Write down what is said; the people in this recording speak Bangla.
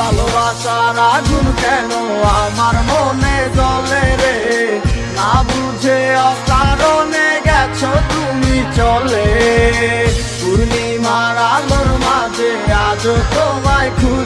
ভালোবাসার আগুন কেন? আমার মনে জলে রে, না বুঝে অকারণে গেছো তুমি চলে। পূর্ণিমার আলোর মাঝে আজ তোমায় খুব